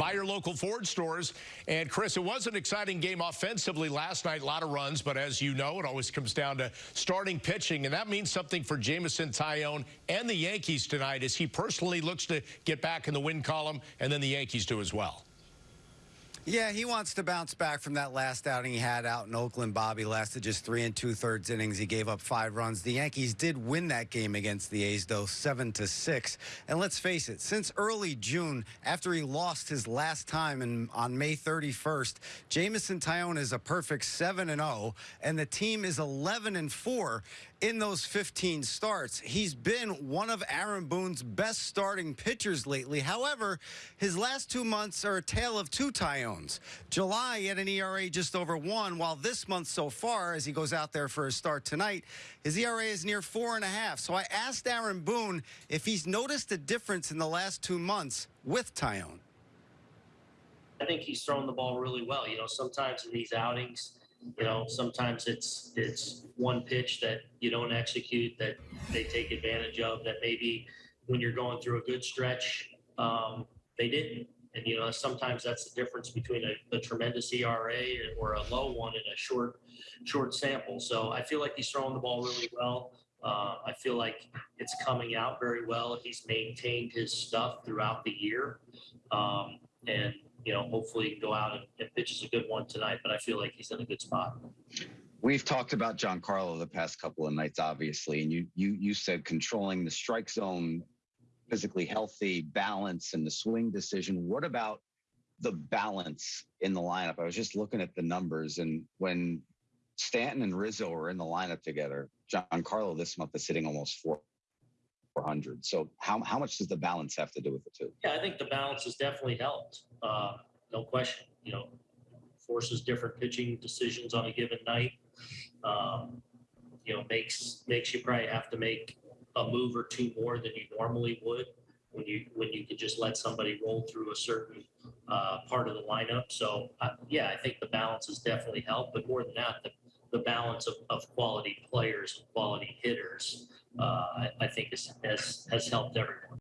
by your local Ford stores. And Chris, it was an exciting game offensively last night, a lot of runs, but as you know, it always comes down to starting pitching, and that means something for Jameson Taillon and the Yankees tonight as he personally looks to get back in the win column, and then the Yankees do as well. Yeah, he wants to bounce back from that last outing he had out in Oakland. Bobby lasted just three and two thirds innings. He gave up five runs. The Yankees did win that game against the A's, though, seven to six. And let's face it, since early June, after he lost his last time in, on May 31st, Jameson Taillon is a perfect seven and zero, and the team is 11 and four in those 15 starts. He's been one of Aaron Boone's best starting pitchers lately. However, his last two months are a tale of two Taillons. July, had an ERA just over one, while this month so far, as he goes out there for his start tonight, his ERA is near four and a half. So I asked Aaron Boone if he's noticed a difference in the last two months with Taillon. I think he's thrown the ball really well. You know, sometimes in these outings, you know, sometimes it's it's one pitch that you don't execute that they take advantage of. That maybe when you're going through a good stretch, um, they didn't. And you know, sometimes that's the difference between a, a tremendous ERA or a low one in a short short sample. So I feel like he's throwing the ball really well. Uh, I feel like it's coming out very well. He's maintained his stuff throughout the year, um, and you know, hopefully go out and, and pitches a good one tonight. But I feel like he's in a good spot. We've talked about Giancarlo the past couple of nights, obviously, and you you you said controlling the strike zone, physically healthy, balance, and the swing decision. What about the balance in the lineup? I was just looking at the numbers, and when Stanton and Rizzo are in the lineup together, Giancarlo this month is sitting almost four. 400. So how, how much does the balance have to do with the two? Yeah, I think the balance has definitely helped. Uh, no question. You know, forces different pitching decisions on a given night. Um, you know, makes makes you probably have to make a move or two more than you normally would when you when you could just let somebody roll through a certain uh, part of the lineup. So uh, yeah, I think the balance has definitely helped. But more than that, the, the balance of, of quality players, and quality hitters, uh, I, I think has, has has helped everyone.